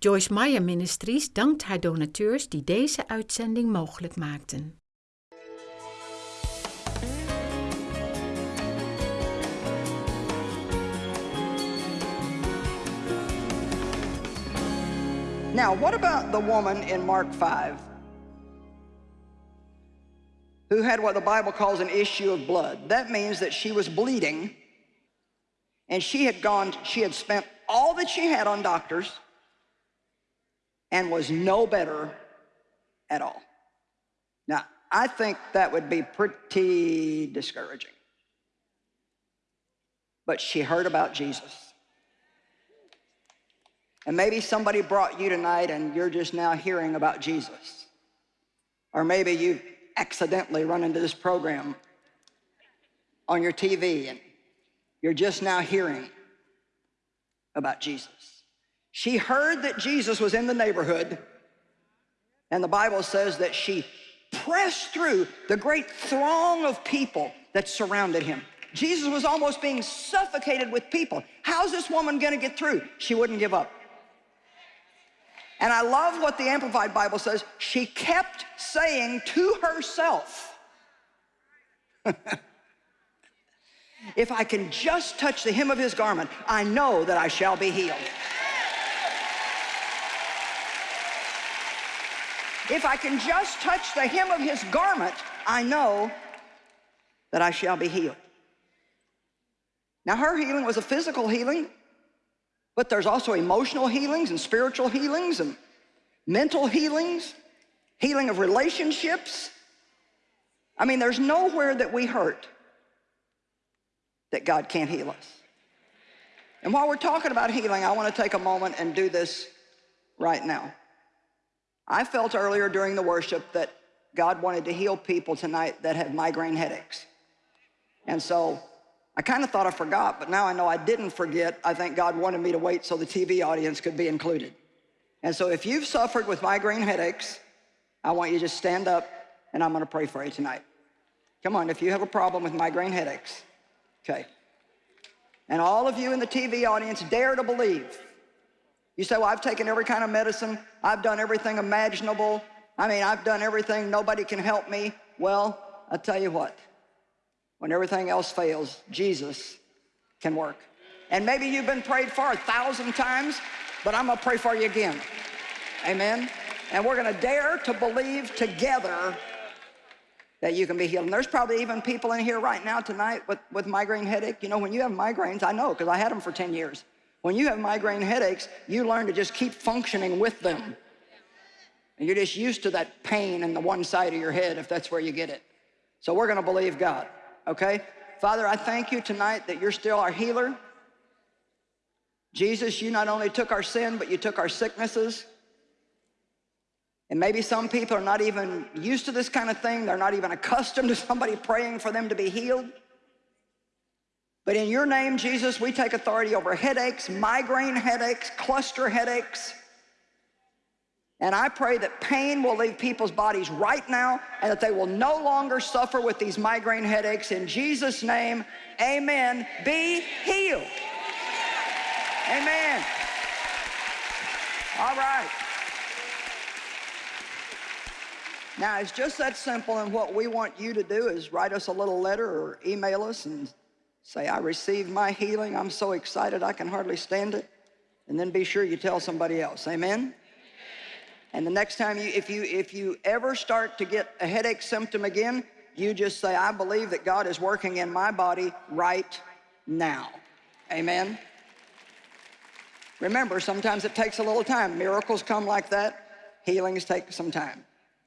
Joyce Meyer Ministries dankt haar donateurs die deze uitzending mogelijk maakten. Now, what about the woman in Mark 5 who had what the Bible calls an issue of blood? That means that she was bleeding and she had gone, she had spent all that she had on doctors and was no better at all. Now, I think that would be pretty discouraging. But she heard about Jesus. And maybe somebody brought you tonight and you're just now hearing about Jesus. Or maybe you accidentally run into this program on your TV and you're just now hearing about Jesus. She heard that Jesus was in the neighborhood, and the Bible says that she pressed through the great throng of people that surrounded him. Jesus was almost being suffocated with people. How's this woman gonna get through? She wouldn't give up. And I love what the Amplified Bible says. She kept saying to herself, if I can just touch the hem of his garment, I know that I shall be healed. If I can just touch the hem of his garment, I know that I shall be healed. Now, her healing was a physical healing, but there's also emotional healings and spiritual healings and mental healings, healing of relationships. I mean, there's nowhere that we hurt that God can't heal us. And while we're talking about healing, I want to take a moment and do this right now. I felt earlier during the worship that God wanted to heal people tonight that have migraine headaches. And so I kind of thought I forgot, but now I know I didn't forget. I think God wanted me to wait so the TV audience could be included. And so if you've suffered with migraine headaches, I want you to just stand up and I'm gonna pray for you tonight. Come on, if you have a problem with migraine headaches, okay. And all of you in the TV audience, dare to believe. You say, well, I've taken every kind of medicine. I've done everything imaginable. I mean, I've done everything. Nobody can help me. Well, I'll tell you what. When everything else fails, Jesus can work. And maybe you've been prayed for a thousand times, but I'm gonna pray for you again. Amen. And we're gonna dare to believe together that you can be healed. And there's probably even people in here right now tonight with, with migraine headache. You know, when you have migraines, I know, because I had them for 10 years. When you have migraine headaches, you learn to just keep functioning with them. And you're just used to that pain in the one side of your head if that's where you get it. So we're gonna believe God, okay? Father, I thank you tonight that you're still our healer. Jesus, you not only took our sin, but you took our sicknesses. And maybe some people are not even used to this kind of thing. They're not even accustomed to somebody praying for them to be healed. But in your name, Jesus, we take authority over headaches, migraine headaches, cluster headaches. And I pray that pain will leave people's bodies right now and that they will no longer suffer with these migraine headaches. In Jesus' name, amen. Be healed. Amen. All right. Now, it's just that simple, and what we want you to do is write us a little letter or email us and say, I received my healing. I'm so excited I can hardly stand it. And then be sure you tell somebody else. Amen? And the next time you, if you, if you ever start to get a headache symptom again, you just say, I believe that God is working in my body right now. Amen? Remember, sometimes it takes a little time. Miracles come like that. Healings take some time.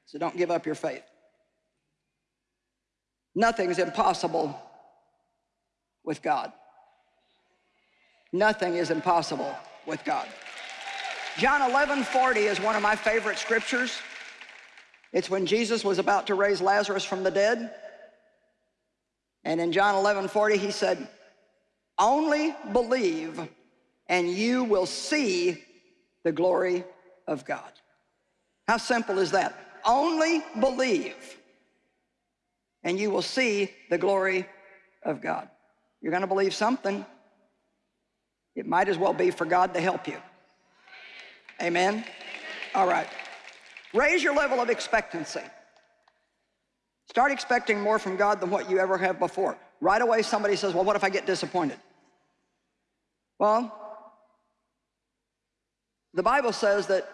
So don't give up your faith. Nothing's impossible with God. Nothing is impossible with God. John 11, 40 is one of my favorite scriptures. It's when Jesus was about to raise Lazarus from the dead. And in John 11, 40, he said, only believe and you will see the glory of God. How simple is that? Only believe and you will see the glory of God. You're gonna believe something. It might as well be for God to help you. Amen? All right. Raise your level of expectancy. Start expecting more from God than what you ever have before. Right away, somebody says, Well, what if I get disappointed? Well, the Bible says that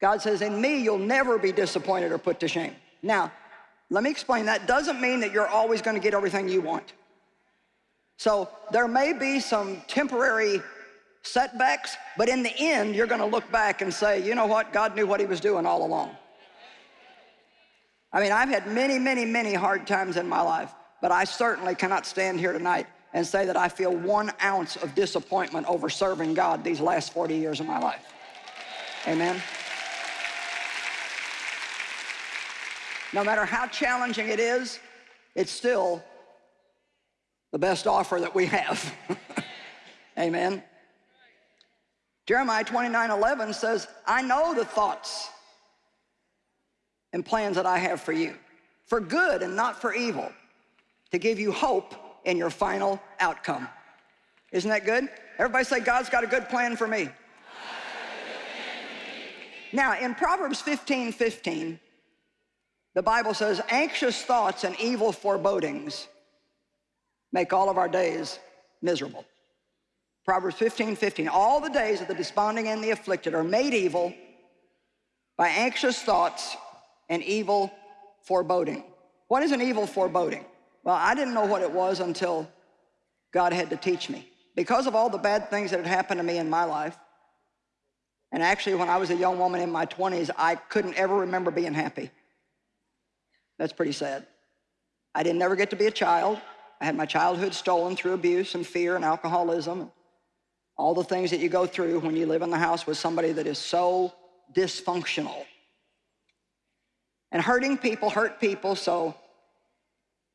God says, In me, you'll never be disappointed or put to shame. Now, let me explain that. Doesn't mean that you're always going to get everything you want. So there may be some temporary setbacks, but in the end, you're going to look back and say, you know what? God knew what he was doing all along. I mean, I've had many, many, many hard times in my life, but I certainly cannot stand here tonight and say that I feel one ounce of disappointment over serving God these last 40 years of my life. Amen. No matter how challenging it is, it's still the best offer that we have. Amen. Jeremiah 29 11 says, I know the thoughts and plans that I have for you, for good and not for evil, to give you hope in your final outcome. Isn't that good? Everybody say, God's got a good plan for me. Now, in Proverbs 15 15, the Bible says, anxious thoughts and evil forebodings make all of our days miserable. Proverbs 15, 15. All the days of the desponding and the afflicted are made evil by anxious thoughts and evil foreboding. What is an evil foreboding? Well, I didn't know what it was until God had to teach me. Because of all the bad things that had happened to me in my life, and actually when I was a young woman in my 20s, I couldn't ever remember being happy. That's pretty sad. I didn't ever get to be a child. I had my childhood stolen through abuse and fear and alcoholism. All the things that you go through when you live in the house with somebody that is so dysfunctional. And hurting people hurt people, so,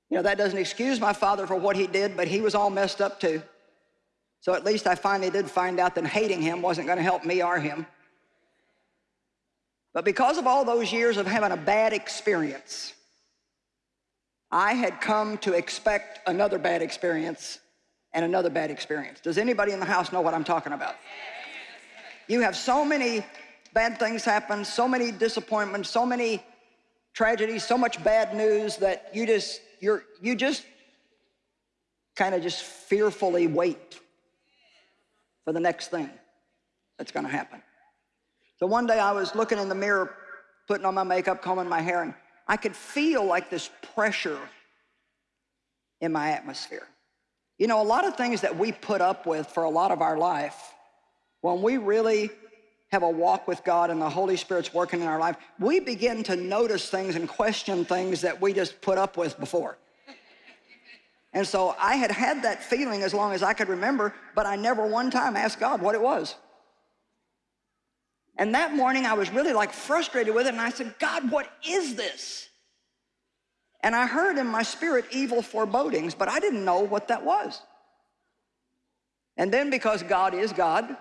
you know, that doesn't excuse my father for what he did, but he was all messed up too. So at least I finally did find out that hating him wasn't going to help me or him. But because of all those years of having a bad experience, I had come to expect another bad experience and another bad experience. Does anybody in the house know what I'm talking about? You have so many bad things happen, so many disappointments, so many tragedies, so much bad news that you just, you're, you just kind of just fearfully wait for the next thing that's gonna happen. So one day I was looking in the mirror, putting on my makeup, combing my hair, and I could feel like this pressure in my atmosphere. You know, a lot of things that we put up with for a lot of our life, when we really have a walk with God and the Holy Spirit's working in our life, we begin to notice things and question things that we just put up with before. And so I had had that feeling as long as I could remember, but I never one time asked God what it was. And that morning I was really like frustrated with it and I said, God, what is this? And I heard in my spirit evil forebodings, but I didn't know what that was. And then because God is God,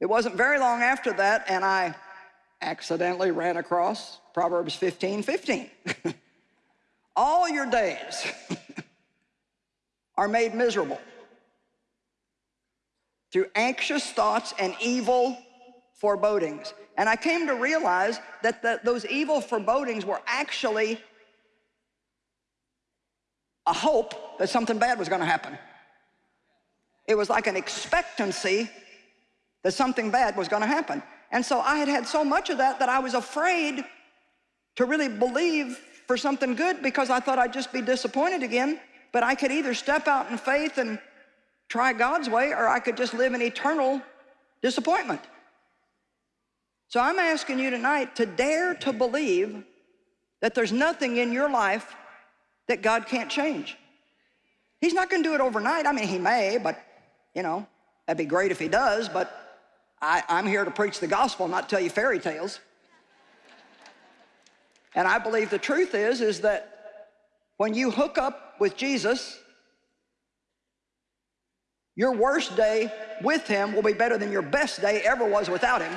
it wasn't very long after that and I accidentally ran across Proverbs 15, 15. All your days are made miserable through anxious thoughts and evil forebodings. And I came to realize that the, those evil forebodings were actually a hope that something bad was going to happen. It was like an expectancy that something bad was going to happen. And so I had had so much of that that I was afraid to really believe for something good because I thought I'd just be disappointed again. But I could either step out in faith and try God's way or I could just live in eternal disappointment. So I'm asking you tonight to dare to believe that there's nothing in your life that God can't change. He's not gonna do it overnight. I mean, he may, but you know, that'd be great if he does, but I, I'm here to preach the gospel, not tell you fairy tales. And I believe the truth is, is that when you hook up with Jesus, your worst day with him will be better than your best day ever was without him.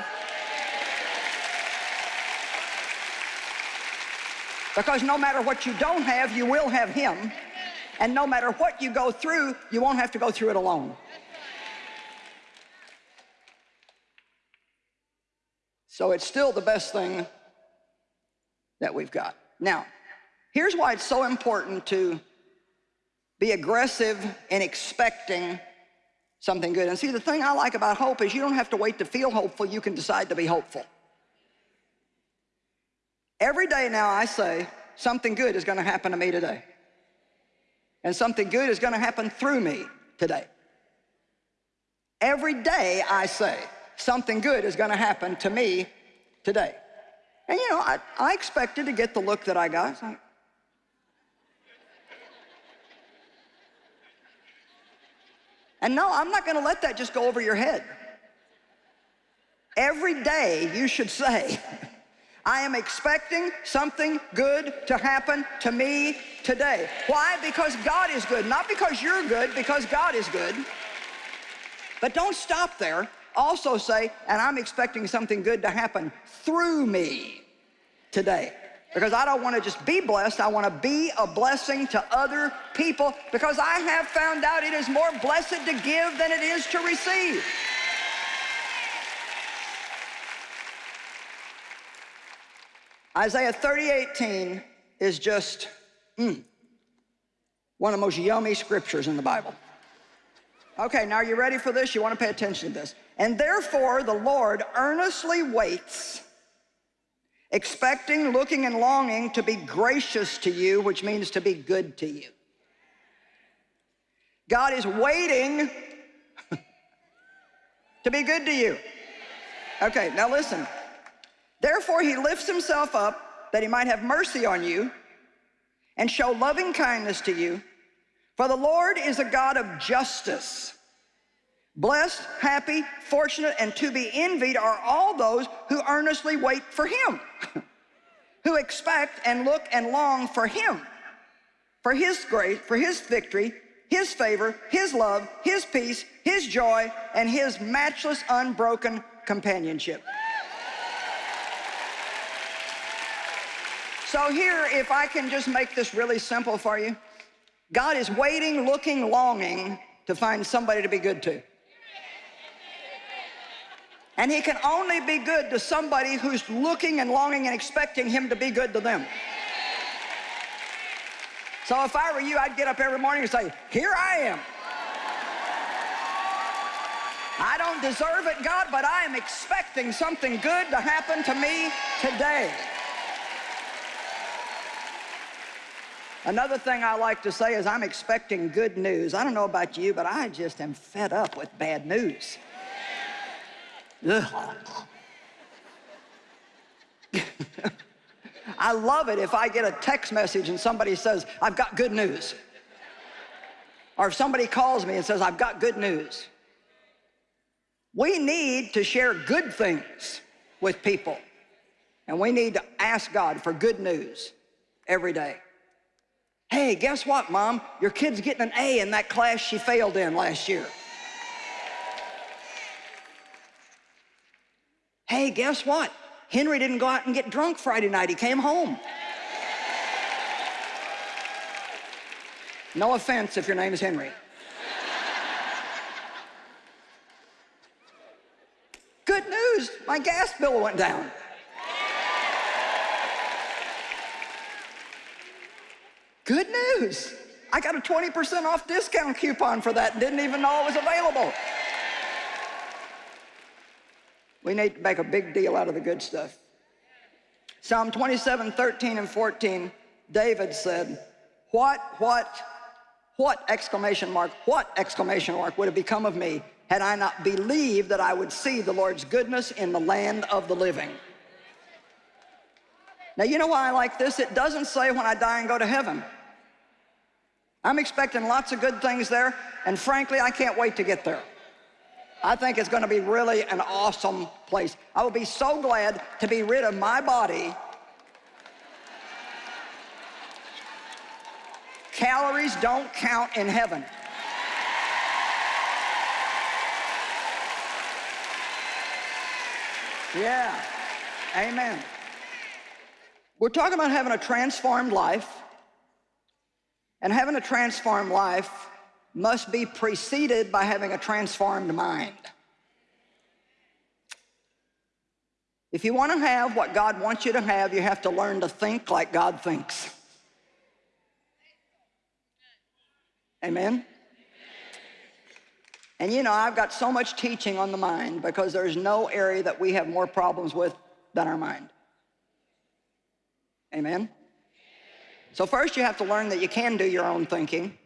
Because no matter what you don't have, you will have him. And no matter what you go through, you won't have to go through it alone. So it's still the best thing that we've got. Now, here's why it's so important to be aggressive in expecting something good. And see, the thing I like about hope is you don't have to wait to feel hopeful, you can decide to be hopeful. Every day now I say, something good is gonna happen to me today. And something good is gonna happen through me today. Every day I say, something good is gonna happen to me today. And you know, I, I expected to get the look that I got. And no, I'm not gonna let that just go over your head. Every day you should say, I am expecting something good to happen to me today. Why? Because God is good. Not because you're good, because God is good. But don't stop there. Also say, and I'm expecting something good to happen through me today. Because I don't want to just be blessed, I want to be a blessing to other people because I have found out it is more blessed to give than it is to receive. Isaiah 30, is just mm, one of the most yummy scriptures in the Bible. Okay, now are you ready for this? You want to pay attention to this. And therefore the Lord earnestly waits, expecting, looking, and longing to be gracious to you, which means to be good to you. God is waiting to be good to you. Okay, now listen. Therefore he lifts himself up that he might have mercy on you and show loving kindness to you. For the Lord is a God of justice. Blessed, happy, fortunate, and to be envied are all those who earnestly wait for him, who expect and look and long for him, for his grace, for his victory, his favor, his love, his peace, his joy, and his matchless, unbroken companionship. So here, if I can just make this really simple for you, God is waiting, looking, longing to find somebody to be good to. And he can only be good to somebody who's looking and longing and expecting him to be good to them. So if I were you, I'd get up every morning and say, here I am. I don't deserve it, God, but I am expecting something good to happen to me today. Another thing I like to say is I'm expecting good news. I don't know about you, but I just am fed up with bad news. I love it if I get a text message and somebody says, I've got good news. Or if somebody calls me and says, I've got good news. We need to share good things with people. And we need to ask God for good news every day. Hey, guess what, Mom? Your kid's getting an A in that class she failed in last year. Hey, guess what? Henry didn't go out and get drunk Friday night. He came home. No offense if your name is Henry. Good news, my gas bill went down. Good news. I got a 20% off discount coupon for that and didn't even know it was available. We need to make a big deal out of the good stuff. Psalm 27, 13 and 14, David said, what, what, what, exclamation mark, what, exclamation mark, would have become of me had I not believed that I would see the Lord's goodness in the land of the living. Now, you know why I like this? It doesn't say when I die and go to heaven. I'm expecting lots of good things there, and frankly, I can't wait to get there. I think it's going to be really an awesome place. I will be so glad to be rid of my body. Calories don't count in heaven. Yeah, amen. We're talking about having a transformed life. And having a transformed life must be preceded by having a transformed mind. If you want to have what God wants you to have, you have to learn to think like God thinks. Amen? And you know, I've got so much teaching on the mind because there's no area that we have more problems with than our mind. Amen? So first you have to learn that you can do your own thinking.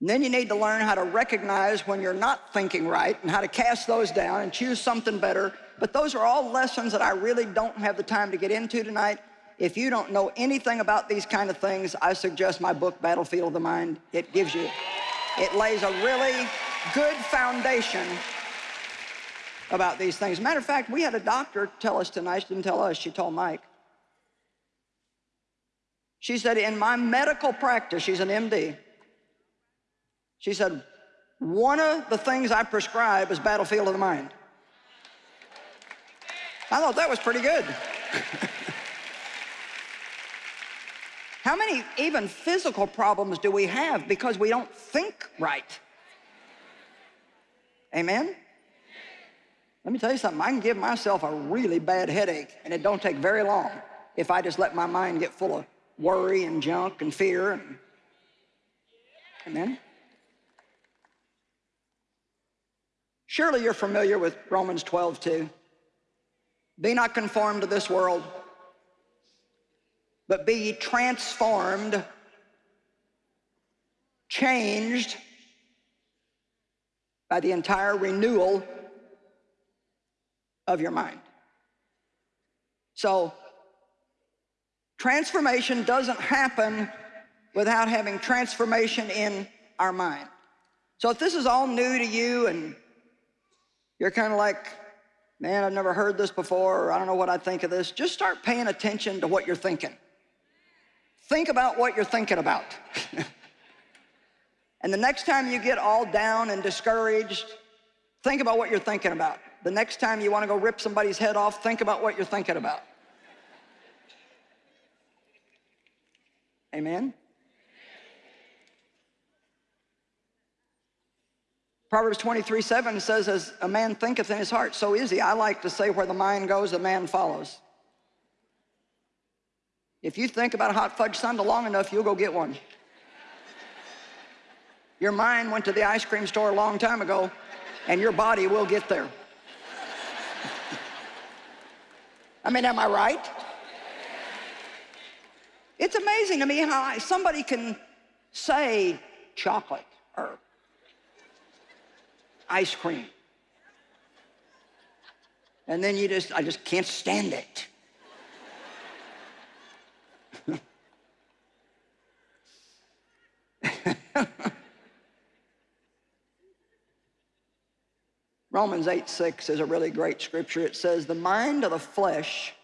And then you need to learn how to recognize when you're not thinking right and how to cast those down and choose something better. But those are all lessons that I really don't have the time to get into tonight. If you don't know anything about these kind of things, I suggest my book, Battlefield of the Mind. It gives you, it lays a really good foundation about these things. Matter of fact, we had a doctor tell us tonight, she didn't tell us, she told Mike. She said, in my medical practice, she's an MD, she said, one of the things I prescribe is battlefield of the mind. I thought that was pretty good. How many even physical problems do we have because we don't think right? Amen? Let me tell you something, I can give myself a really bad headache and it don't take very long if I just let my mind get full of worry and junk and fear. And, amen? Surely you're familiar with Romans 12, 2. Be not conformed to this world, but be transformed, changed by the entire renewal of your mind. So, transformation doesn't happen without having transformation in our mind. So if this is all new to you and you're kind of like, man, I've never heard this before, or I don't know what I think of this, just start paying attention to what you're thinking. Think about what you're thinking about. and the next time you get all down and discouraged, think about what you're thinking about. The next time you want to go rip somebody's head off, think about what you're thinking about. Amen? Proverbs 23, 7 says, as a man thinketh in his heart, so is he. I like to say where the mind goes, the man follows. If you think about a hot fudge sundae long enough, you'll go get one. Your mind went to the ice cream store a long time ago, and your body will get there. I mean, am I right? It's amazing to me how somebody can say chocolate or ice cream. And then you just, I just can't stand it. Romans 8, 6 is a really great scripture. It says, the mind of the flesh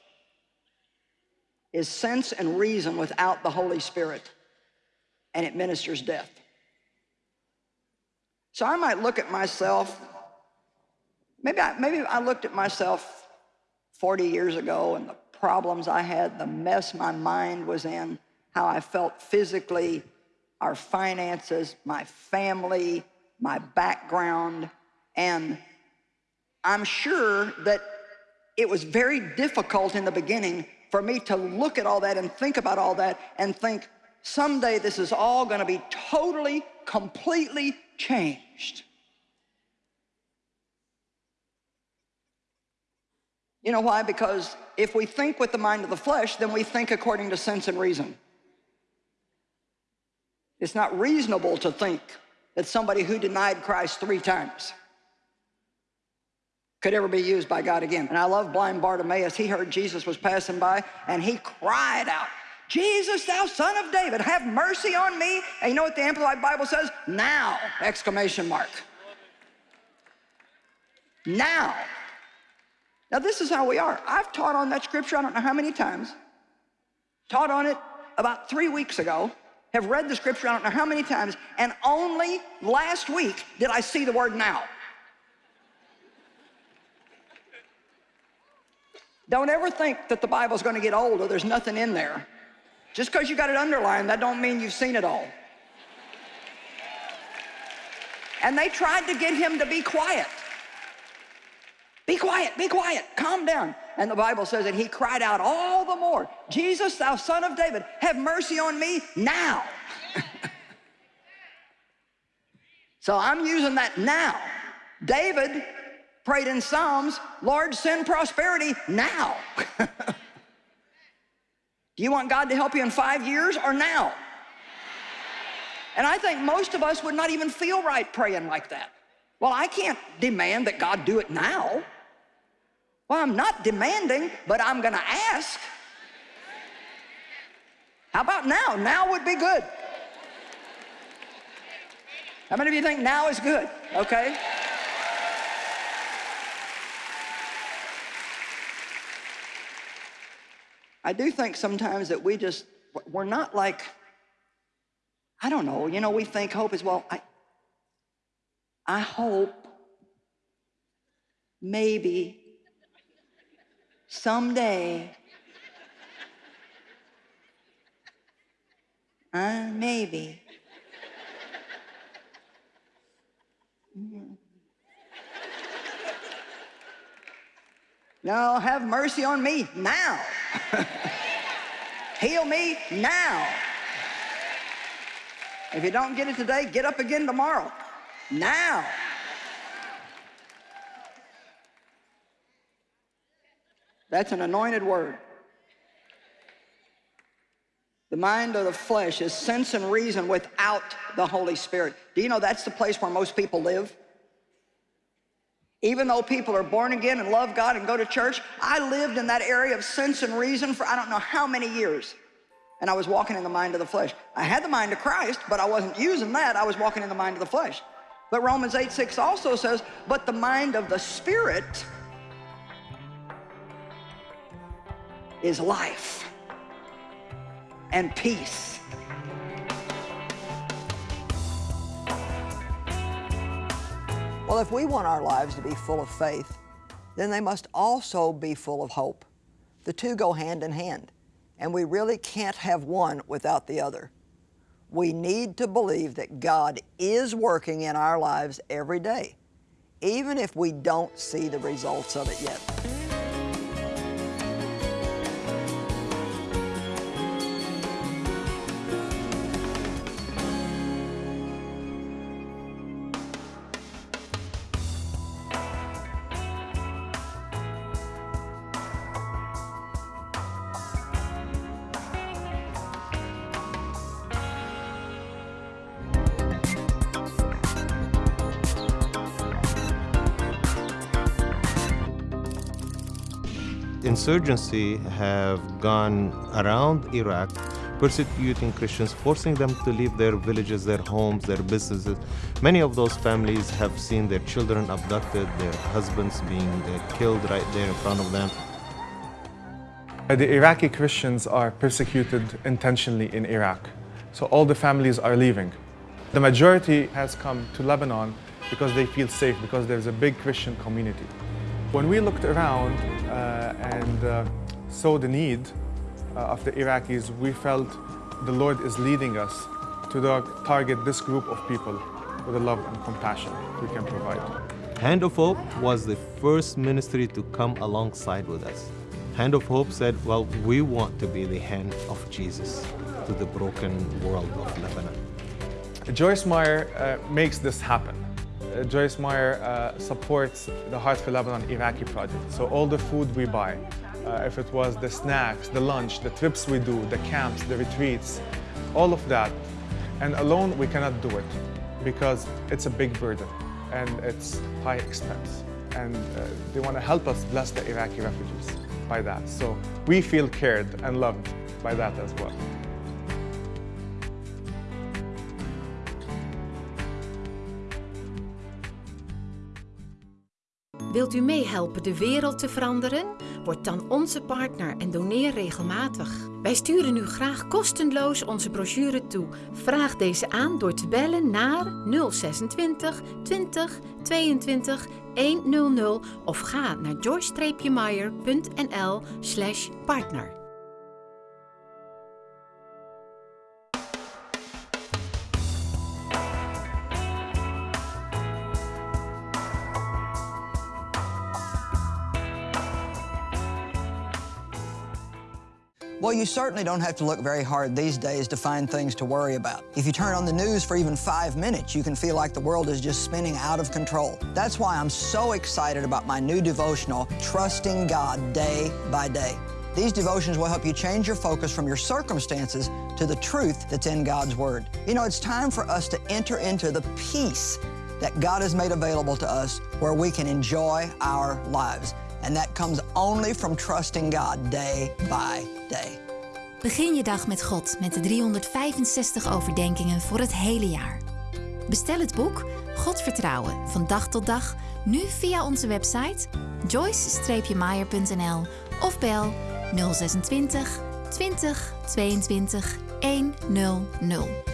is sense and reason without the Holy Spirit, and it ministers death. So I might look at myself, maybe I, maybe I looked at myself 40 years ago and the problems I had, the mess my mind was in, how I felt physically, our finances, my family, my background, and I'm sure that it was very difficult in the beginning for me to look at all that and think about all that and think, someday this is all gonna be totally, completely changed. You know why? Because if we think with the mind of the flesh, then we think according to sense and reason. It's not reasonable to think that somebody who denied Christ three times could ever be used by God again. And I love blind Bartimaeus. He heard Jesus was passing by and he cried out, Jesus, thou son of David, have mercy on me. And you know what the Amplified Bible says? Now, exclamation mark. Now. Now this is how we are. I've taught on that scripture, I don't know how many times. Taught on it about three weeks ago. Have read the scripture, I don't know how many times. And only last week did I see the word now. Don't ever think that the Bible's going to get old or there's nothing in there. Just because you got it underlined, that don't mean you've seen it all. And they tried to get him to be quiet. Be quiet, be quiet, calm down. And the Bible says that he cried out all the more, Jesus, thou son of David, have mercy on me now. so I'm using that now. David prayed in Psalms, Lord, send prosperity now. Do you want God to help you in five years or now? And I think most of us would not even feel right praying like that. Well, I can't demand that God do it now. Well, I'm not demanding, but I'm going to ask. How about now? Now would be good. How many of you think now is good? Okay. I do think sometimes that we just, we're not like, I don't know, you know, we think hope is, well, I, I hope maybe someday uh, maybe. No have mercy on me now heal me now if you don't get it today get up again tomorrow now. That's an anointed word. The mind of the flesh is sense and reason without the Holy Spirit. Do you know that's the place where most people live? Even though people are born again and love God and go to church, I lived in that area of sense and reason for I don't know how many years and I was walking in the mind of the flesh. I had the mind of Christ, but I wasn't using that. I was walking in the mind of the flesh. But Romans 8, 6 also says, but the mind of the Spirit is life and peace. Well, if we want our lives to be full of faith, then they must also be full of hope. The two go hand in hand and we really can't have one without the other. We need to believe that God is working in our lives every day, even if we don't see the results of it yet. Insurgency have gone around Iraq persecuting Christians, forcing them to leave their villages, their homes, their businesses. Many of those families have seen their children abducted, their husbands being uh, killed right there in front of them. The Iraqi Christians are persecuted intentionally in Iraq. So all the families are leaving. The majority has come to Lebanon because they feel safe, because there's a big Christian community. When we looked around uh, and uh, saw the need uh, of the Iraqis, we felt the Lord is leading us to target this group of people with the love and compassion we can provide. Hand of Hope was the first ministry to come alongside with us. Hand of Hope said, well, we want to be the hand of Jesus to the broken world of Lebanon. Joyce Meyer uh, makes this happen. Uh, Joyce Meyer uh, supports the Heart for Lebanon Iraqi project. So all the food we buy, uh, if it was the snacks, the lunch, the trips we do, the camps, the retreats, all of that. And alone we cannot do it because it's a big burden and it's high expense. And uh, they want to help us bless the Iraqi refugees by that. So we feel cared and loved by that as well. Wilt u meehelpen de wereld te veranderen? Word dan onze partner en doneer regelmatig. Wij sturen u graag kostenloos onze brochure toe. Vraag deze aan door te bellen naar 026 20 22 100 of ga naar joyce-meyer.nl Well, you certainly don't have to look very hard these days to find things to worry about. If you turn on the news for even five minutes, you can feel like the world is just spinning out of control. That's why I'm so excited about my new devotional, Trusting God Day by Day. These devotions will help you change your focus from your circumstances to the truth that's in God's Word. You know, it's time for us to enter into the peace that God has made available to us where we can enjoy our lives. And that comes only from trusting God day by day. Begin je dag met God met de 365 overdenkingen voor het hele jaar. Bestel het boek God vertrouwen van dag tot dag nu via onze website joyce-meyer.nl of bel 026 20 22 100.